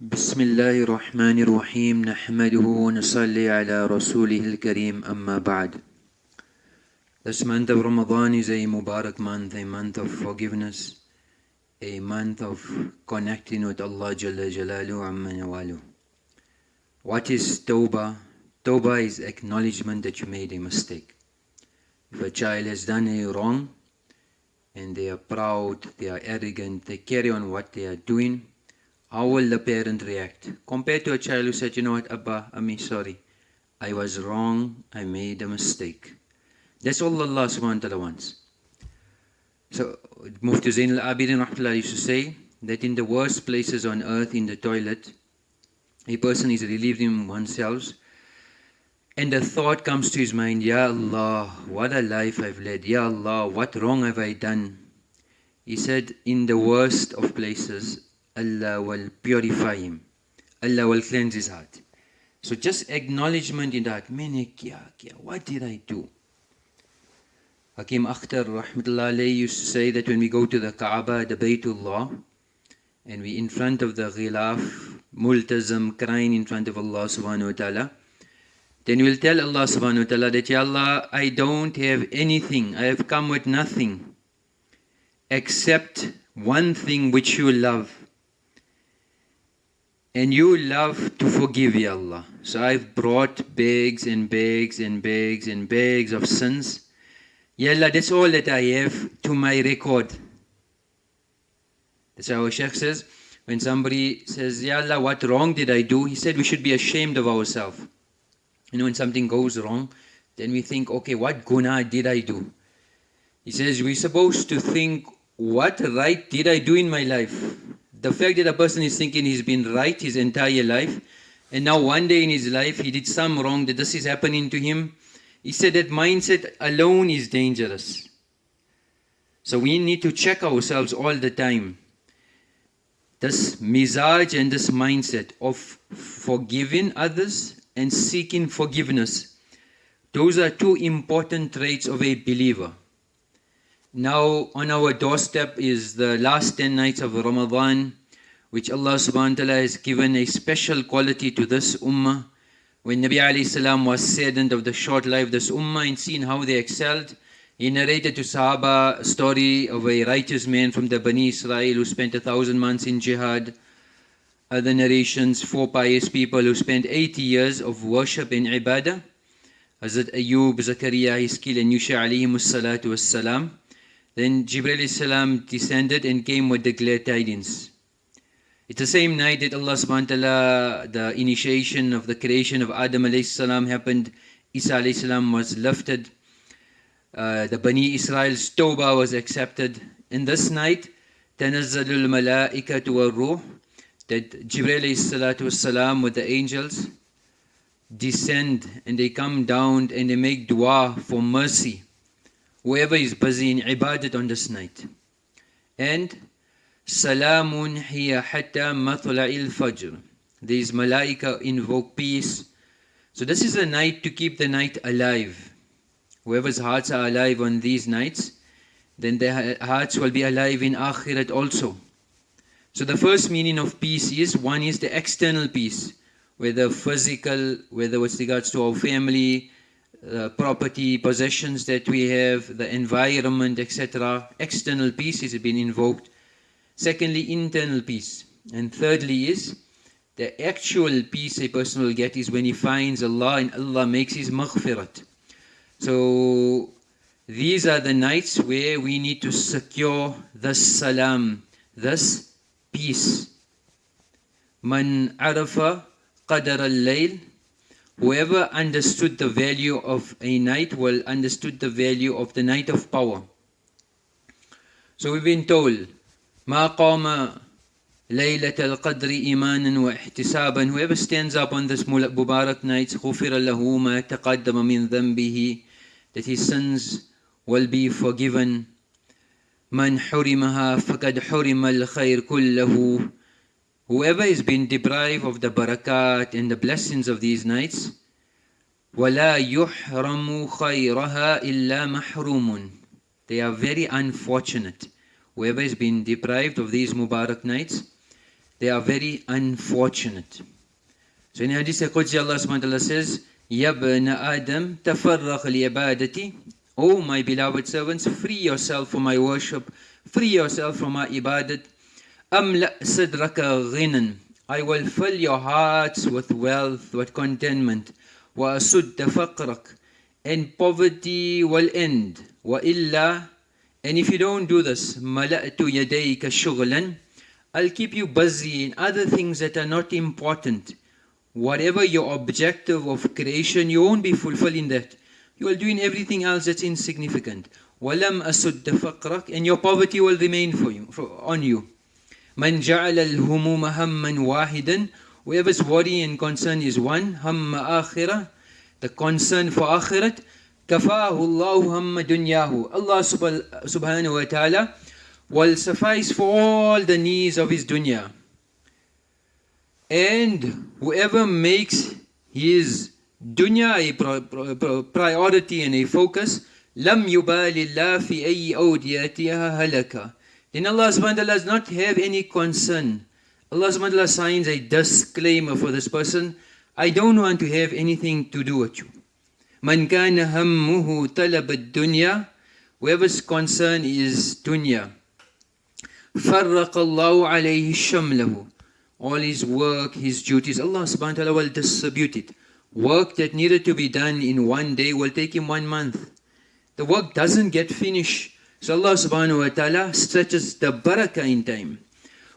بسم الله الرحمن الرحيم نحمده ونصلي على رسوله الكريم أما بعد This month of Ramadan is a Mubarak month, a month of forgiveness, a month of connecting with Allah Jalla Jalalu Amma Nawalu. What is Tawbah? Tawbah is acknowledgement that you made a mistake. If a child has done a wrong and they are proud, they are arrogant, they carry on what they are doing, how will the parent react? Compared to a child who said, you know what, Abba, I'm sorry. I was wrong. I made a mistake. That's all Allah subhanahu wa ta'ala wants. So Mufti Zain al-Abidin rahmatullah used to say that in the worst places on earth, in the toilet, a person is relieving oneself and the thought comes to his mind, Ya Allah, what a life I've led. Ya Allah, what wrong have I done? He said, in the worst of places, Allah will purify him. Allah will cleanse his heart. So just acknowledgement in kya, what did I do? Hakim Akhtar rahmatullah alayhi used to say that when we go to the Kaaba, the Baytullah, and we in front of the ghilaf, multazam, crying in front of Allah subhanahu wa ta'ala, then we'll tell Allah subhanahu wa ta'ala that, Ya Allah, I don't have anything, I have come with nothing, except one thing which you love. And you love to forgive, Ya Allah. So I've brought bags and bags and bags and bags of sins. Ya Allah, that's all that I have to my record. That's how our Sheikh says, when somebody says, Ya Allah, what wrong did I do? He said we should be ashamed of ourselves. You know, when something goes wrong, then we think, okay, what guna did I do? He says we're supposed to think, what right did I do in my life? The fact that a person is thinking he's been right his entire life, and now one day in his life he did some wrong, that this is happening to him, he said that mindset alone is dangerous. So we need to check ourselves all the time. This mizaj and this mindset of forgiving others and seeking forgiveness. Those are two important traits of a believer. Now on our doorstep is the last 10 nights of Ramadan, which Allah subhanahu wa ta'ala has given a special quality to this ummah. When Nabi alayhi salam was saddened of the short life of this ummah and seen how they excelled, he narrated to Sahaba a story of a righteous man from the Bani Israel who spent a thousand months in jihad. Other narrations, four pious people who spent 80 years of worship in ibadah. Hazrat Ayub, Zakaria, Hiskil and Yusha alayhimus salatu was salam. Then Jibreel salam descended and came with the glad tidings. It's the same night that Allah subhanahu wa ta'ala, the initiation of the creation of Adam alayhi salam happened. Isa alayhi salam was lifted. Uh, the Bani Israel's toba was accepted. In this night, Tanazzalul Malaikatu wa Ruh, that Jibreel salatu salam with the angels descend and they come down and they make dua for mercy whoever is busy in ibadat on this night. And Salamun hiya hatta matla'il fajr. These malaika invoke peace. So this is a night to keep the night alive. Whoever's hearts are alive on these nights, then their hearts will be alive in akhirat also. So the first meaning of peace is, one is the external peace, whether physical, whether with regards to our family, uh, property, possessions that we have, the environment, etc. External peace has been invoked. Secondly, internal peace. And thirdly is the actual peace a person will get is when he finds Allah and Allah makes his maghfirat. So these are the nights where we need to secure the salam, this peace. Man arafa qadar al-layl Whoever understood the value of a night will understood the value of the night of power. So we've been told, ما قام ليلة القدر إيمانا واحتسابا Whoever stands up on this Mubarak night غفر له ما تقدم من ذنبه That his sins will be forgiven. من حرمها فقد حرم الخير كله Whoever has been deprived of the barakat and the blessings of these nights, وَلَا يُحْرَمُ خَيْرَهَا إِلَّا مَحْرُومٌ They are very unfortunate. Whoever has been deprived of these Mubarak nights, they are very unfortunate. So in Hadith Qudsi, Allah subhanahu wa ta'ala says, Yabna Adam, tafarraq li O my beloved servants, free yourself from my worship, free yourself from my ibadat. Amla sadraka ghinan. I will fill your hearts with wealth, with contentment. Wa asud faqrak. And poverty will end. Wa illa. And if you don't do this, mala'tu yadayka shughlan. I'll keep you busy in other things that are not important whatever your objective of creation, you won't be fulfilling that. You are doing everything else that's insignificant. وَلَمْ أَسُدَّ فَقْرَكَ And your poverty will remain for you, for, on you. مَنْ جَعَلَ الْهُمُومَ هَمًّا وَاحِدًا Whoever's worry and concern is one, هَمَّ آخِرَةً The concern for akhirat, كَفَاهُ اللَّهُ هَمَّ دُنْيَاهُ Allah subhanahu wa ta'ala will suffice for all the needs of his dunya. And whoever makes his dunya a priority and a focus, lam yubalillah fi ayyi awdiyatiha halaka. Then Allah subhanahu wa ta'ala does not have any concern. Allah subhanahu wa ta'ala signs a disclaimer for this person. I don't want to have anything to do with you. Man kana hammuhu talab dunya Whoever's concern is dunya. فرق الله عليه شمله all his work, his duties, Allah subhanahu wa ta'ala will distribute it. Work that needed to be done in one day will take him one month. The work doesn't get finished. So Allah subhanahu wa ta'ala stretches the barakah in time.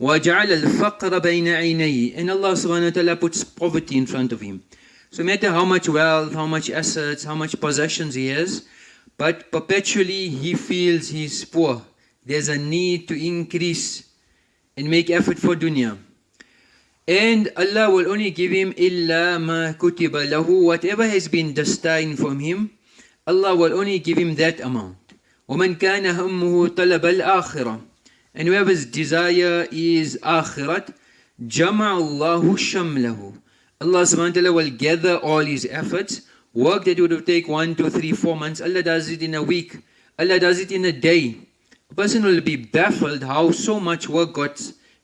وَجَعَلَ الْفَقْرَ بَيْنَ عَيْنَيْهِ And Allah subhanahu wa ta'ala puts poverty in front of him. So no matter how much wealth, how much assets, how much possessions he has, but perpetually he feels he's poor. There's a need to increase and make effort for dunya. And Allah will only give him illa ma kutiba lahu, whatever has been destined from him, Allah will only give him that amount. وَمَنْ كَانَ هَمُّهُ طَلَبَ الْآخِرَةِ And whoever's desire is akhirat, جَمَعَ اللَّهُ شَمْلَهُ Allah subhanahu wa ta'ala will gather all his efforts. Work that would have taken one, two, three, four months, Allah does it in a week. Allah does it in a day. A person will be baffled how so much work got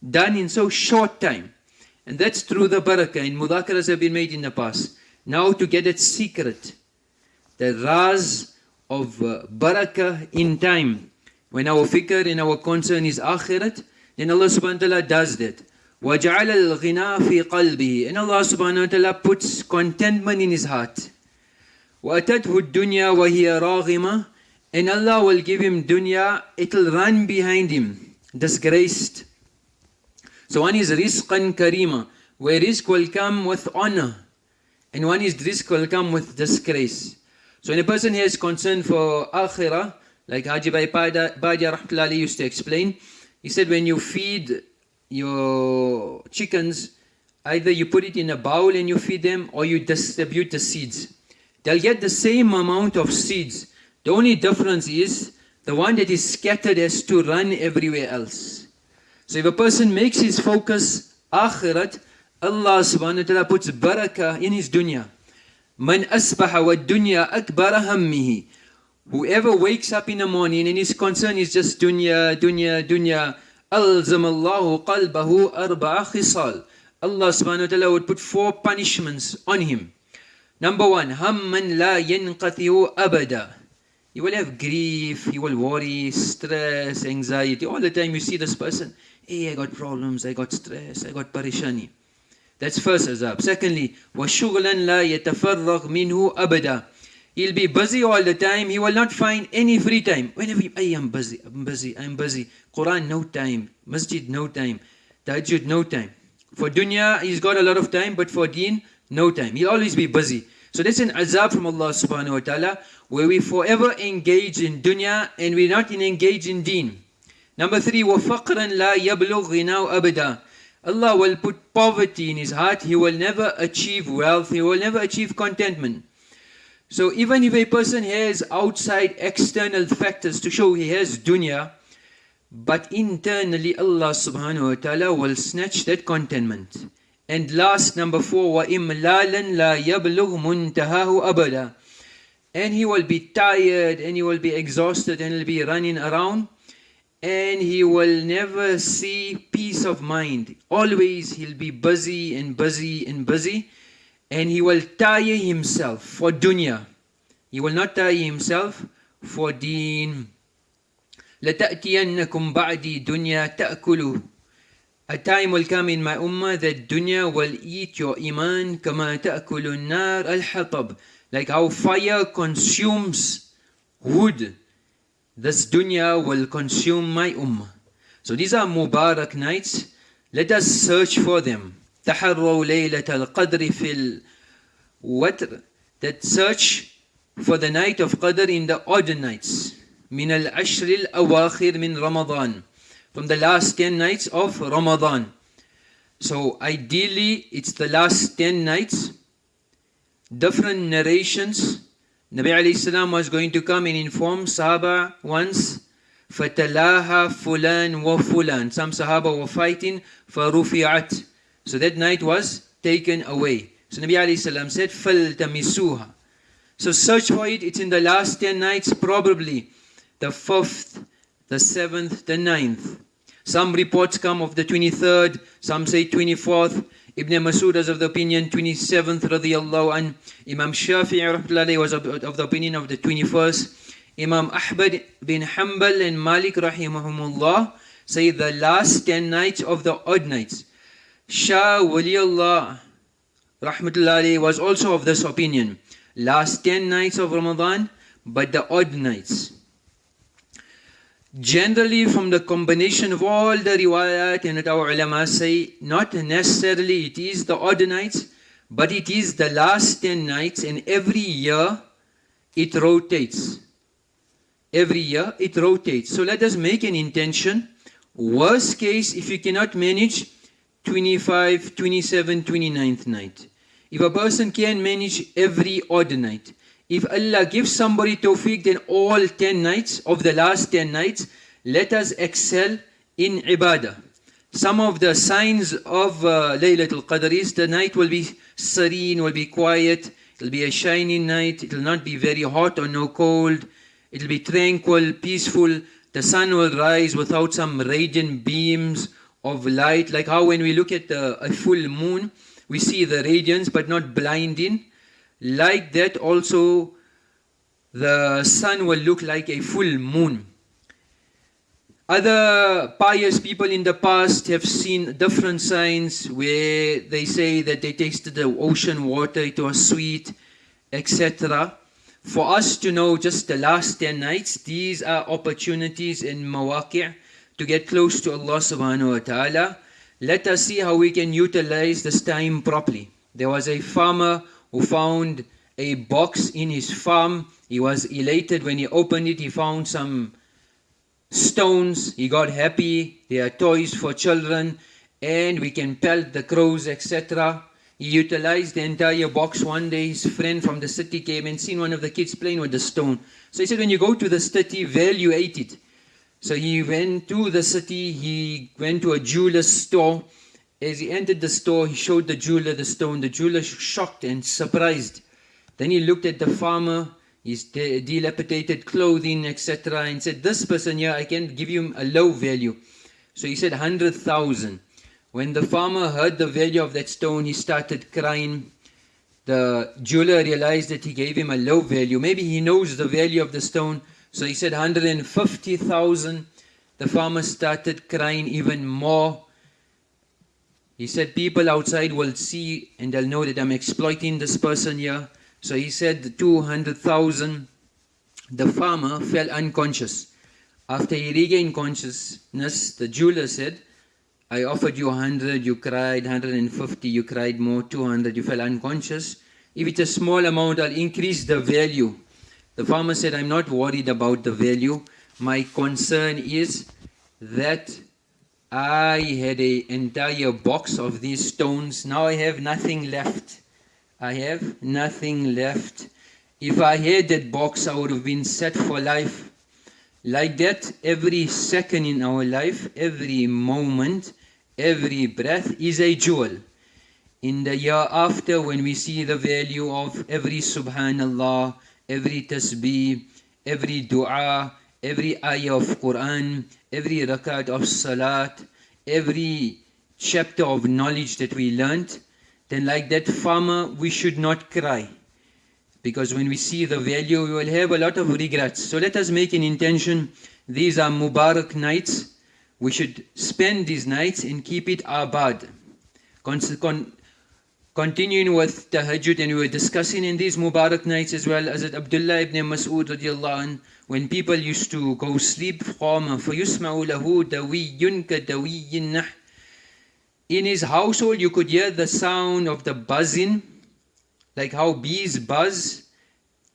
done in so short time. And that's through the barakah. And mudhakaras have been made in the past. Now to get its secret, the raz of uh, barakah in time. When our fikr and our concern is akhirat, then Allah subhanahu wa ta'ala does that. وَجَعَلَ الْغِنَى فِي قَلْبِهِ And Allah subhanahu wa ta'ala puts contentment in his heart. وَأَتَتْهُ الدُّنْيَا وَهِيَ رَاغِمَةً And Allah will give him dunya, it'll run behind him, disgraced. So one is rizqan karima, where rizq will come with honor, and one is rizq will come with disgrace. So when a person has concern for akhirah, like Haji Bhai Padia Rahmatullahi used to explain, he said when you feed your chickens, either you put it in a bowl and you feed them, or you distribute the seeds. They'll get the same amount of seeds. The only difference is the one that is scattered has to run everywhere else. So if a person makes his focus akhirat, Allah subhanahu wa ta'ala puts barakah in his dunya. Man asbaha wa dunya akbara hammihi. Whoever wakes up in the morning and his concern is just dunya, dunya, dunya, alzam Allahu qalbahu arba'a khisal. Allah subhanahu wa ta'ala would put four punishments on him. Number one, hamman la yanqathi'u abada. He will have grief, he will worry, stress, anxiety. All the time you see this person, hey, I got problems, I got stress, I got parishani. That's first azab. Secondly, وَشُغْلًا لَا يَتَفَرَّغْ مِنْهُ أَبَدًا He'll be busy all the time. He will not find any free time. Whenever I am busy, I'm busy, I'm busy. Quran, no time. Masjid, no time. Tahajjud, no time. For dunya, he's got a lot of time, but for deen, no time. He'll always be busy. So that's an azab from Allah subhanahu wa ta'ala, where we forever engage in dunya and we're not engaged in deen. Number three, وَفَقْرًا لَا يَبْلُغْ غِنَاءُ أَبَدًا Allah will put poverty in his heart. He will never achieve wealth. He will never achieve contentment. So even if a person has outside external factors to show he has dunya, but internally Allah subhanahu wa ta'ala will snatch that contentment. And last, number four, وَإِمْلَالًا لَا يَبْلُغْ مُنْتَهَاهُ أَبَدًا And he will be tired, and he will be exhausted, and he'll be running around. and he will never see peace of mind. Always he'll be busy and busy and busy, and he will tire himself for dunya. He will not tire himself for deen. لتأتينكم بعدي دنيا تأكل A time will come in my ummah that dunya will eat your iman كما تأكل النار الحطب Like how fire consumes wood this dunya will consume my ummah. So these are Mubarak nights. Let us search for them. تحروا ليلة القدر في الوتر. That search for the night of Qadr in the odd nights. من العشر الأواخر من رمضان. From the last 10 nights of Ramadan. So ideally it's the last 10 nights. Different narrations Nabi alayhi salam was going to come and inform Sahaba once, فَتَلَاهَا fulan wa fulan. Some Sahaba were fighting, فَرُفِعَتْ So that night was taken away. So Nabi alayhi salam said, فَلْتَمِسُوهَا So search for it, it's in the last 10 nights, probably the 5th, the 7th, the 9th. Some reports come of the 23rd, some say 24th, Ibn Masud is of the opinion 27th radiallahu an. Imam Shafi'i was of, the opinion of the 21st. Imam Ahmad bin Hanbal and Malik rahimahumullah say the last 10 nights of the odd nights. Shah Waliullah rahmatullahi was also of this opinion. Last 10 nights of Ramadan, but the odd nights. Generally, from the combination of all the riwayat and our ulama say, not necessarily it is the odd nights, but it is the last 10 nights and every year it rotates. Every year it rotates. So let us make an intention. Worst case, if you cannot manage 25, 27, 29th night. If a person can manage every odd night, if Allah gives somebody tawfiq, then all 10 nights of the last 10 nights, let us excel in ibadah. Some of the signs of uh, Laylatul Qadr is the night will be serene, will be quiet, it'll be a shining night, it'll not be very hot or no cold, it'll be tranquil, peaceful, the sun will rise without some radiant beams of light, like how when we look at the, a full moon, we see the radiance but not blinding. Like that also the sun will look like a full moon. Other pious people in the past have seen different signs where they say that they tasted the ocean water, it was sweet, etc. For us to know just the last 10 nights, these are opportunities in mawaqi' to get close to Allah subhanahu wa ta'ala. Let us see how we can utilize this time properly. There was a farmer who found a box in his farm. He was elated when he opened it. He found some stones. He got happy. There are toys for children and we can pelt the crows, etc. He utilized the entire box. One day his friend from the city came and seen one of the kids playing with the stone. So he said, when you go to the city, evaluate it. So he went to the city, he went to a jeweler's store as he entered the store, he showed the jeweler the stone. The jeweler shocked and surprised. Then he looked at the farmer, his dilapidated clothing, etc., and said, This person here, I can give you a low value. So he said, 100,000. When the farmer heard the value of that stone, he started crying. The jeweler realized that he gave him a low value. Maybe he knows the value of the stone. So he said 150,000. The farmer started crying even more. He said people outside will see and they'll know that I'm exploiting this person here. So he said the 200,000. The farmer fell unconscious. After he regained consciousness, the jeweler said, I offered you 100, you cried, 150, you cried more, 200, you fell unconscious. If it's a small amount, I'll increase the value. The farmer said, I'm not worried about the value. My concern is that I had an entire box of these stones. Now I have nothing left. I have nothing left. If I had that box, I would have been set for life. Like that, every second in our life, every moment, every breath is a jewel. In the year after, when we see the value of every subhanallah, every tasbih, every dua, every ayah of Quran, every rakat of salat, every chapter of knowledge that we learnt, then like that farmer, we should not cry. Because when we see the value, we will have a lot of regrets. So let us make an intention. These are Mubarak nights. We should spend these nights and keep it abad. Con con continuing with tahajjud and we were discussing in these Mubarak nights as well as Abdullah ibn Mas'ud radiallahu anh, when people used to go sleep قام فيسمع له دوي كدوي النحل in his household you could hear the sound of the buzzing like how bees buzz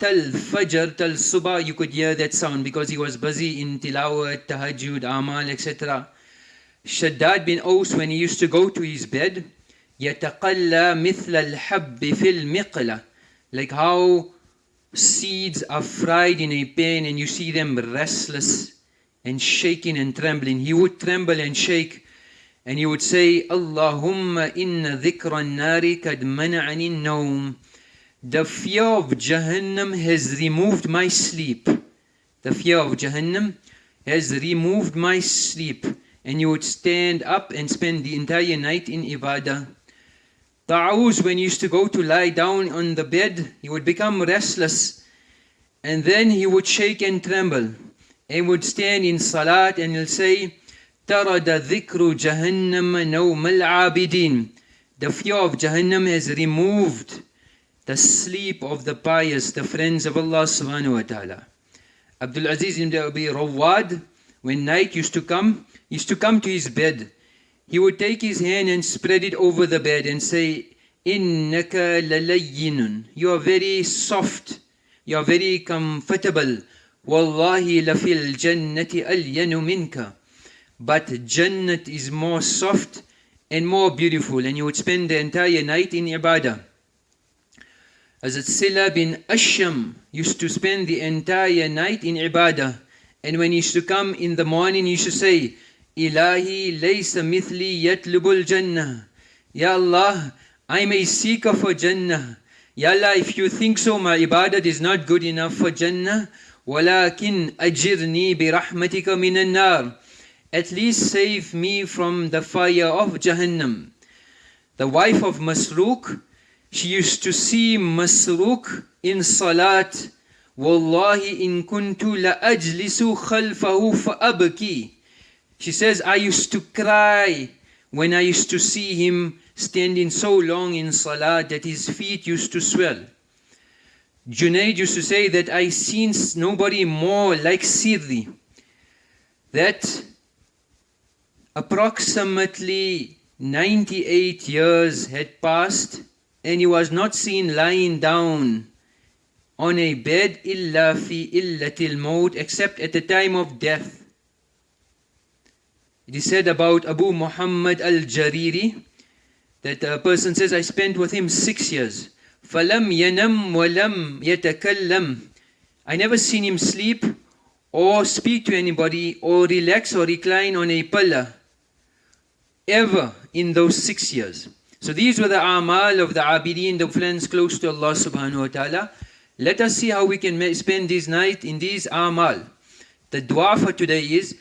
Tal Fajr, Tal Subah, you could hear that sound because he was busy in Tilawat, Tahajjud, Amal, etc. Shaddad bin Aus, when he used to go to his bed, يتقلى مثل الحب في المقلة like how seeds are fried in a pan and you see them restless and shaking and trembling. He would tremble and shake and he would say, Allahumma inna dhikra nari kad mana'ani naum. The fear of Jahannam has removed my sleep. The fear of Jahannam has removed my sleep. And you would stand up and spend the entire night in ibadah. Ta'awuz, when he used to go to lie down on the bed, he would become restless. And then he would shake and tremble. And would stand in salat and he'll say, طرد ذكر جهنم نوم العابدين The fear of Jahannam has removed the sleep of the pious, the friends of Allah subhanahu wa ta'ala. Abdul Aziz ibn Abi Rawad, when night used to come, used to come to his bed. He would take his hand and spread it over the bed and say, Innaka lalayyinun. You are very soft. You are very comfortable. Wallahi lafil jannati alyanu minka but Jannat is more soft and more beautiful and you would spend the entire night in ibadah. As Sila bin Asham used to spend the entire night in ibadah and when he used to come in the morning he used to say Ilahi laysa mithli yatlubul jannah Ya Allah, I'm a seeker for Jannah. Ya Allah, if you think so, my ibadat is not good enough for Jannah. ولكن أجرني برحمتك من النار at least save me from the fire of Jahannam. The wife of Masruq, she used to see Masruq in Salat. In kuntu la ajlisu khalfahu fa'abki. She says, I used to cry when I used to see him standing so long in Salah that his feet used to swell. Junaid used to say that I seen nobody more like Sirri. That Approximately 98 years had passed and he was not seen lying down on a bed illa fi illatil maut except at the time of death. It is said about Abu Muhammad al-Jariri that a person says, I spent with him six years. فَلَمْ يَنَمْ وَلَمْ يَتَكَلَّمْ I never seen him sleep or speak to anybody or relax or recline on a pillar ever in those six years. So these were the amal of the abidin, the friends close to Allah subhanahu wa ta'ala. Let us see how we can spend this night in these amal. The dua for today is,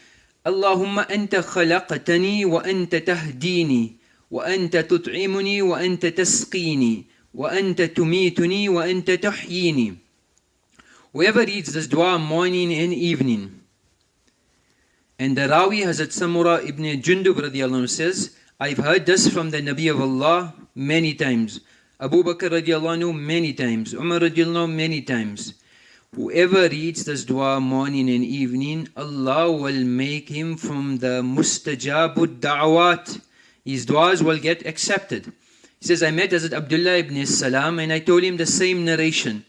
Tahdini wa anta tut'imuni wa anta tasqini wa anta tumituni wa anta tuhyini. Whoever reads this dua morning and evening, and the Rawi Hazrat Samura ibn Jundub radiallahu says, I've heard this from the Nabi of Allah many times. Abu Bakr radiallahu many times. Umar radiallahu many times. Whoever reads this dua morning and evening, Allah will make him from the mustajabud da'wat. His duas will get accepted. He says, I met Hazrat Abdullah ibn Salam and I told him the same narration.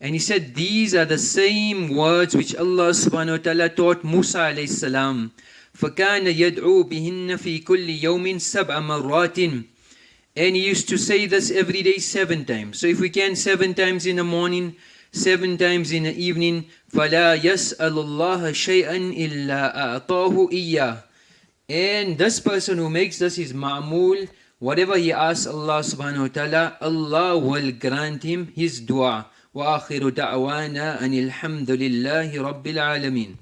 And he said, these are the same words which Allah subhanahu wa ta'ala taught Musa alayhi salam. فَكَانَ يَدْعُو بِهِنَّ فِي كُلِّ يَوْمٍ سَبْعَ مَرَّاتٍ And he used to say this every day seven times. So if we can, seven times in the morning, seven times in the evening, فَلَا يَسْأَلُ اللَّهَ شَيْئًا إِلَّا أَعْطَاهُ إِيَّهُ And this person who makes this his ma'mul, whatever he asks Allah subhanahu wa ta'ala, Allah will grant him his dua. وآخر دعوانا أن الحمد لله رب العالمين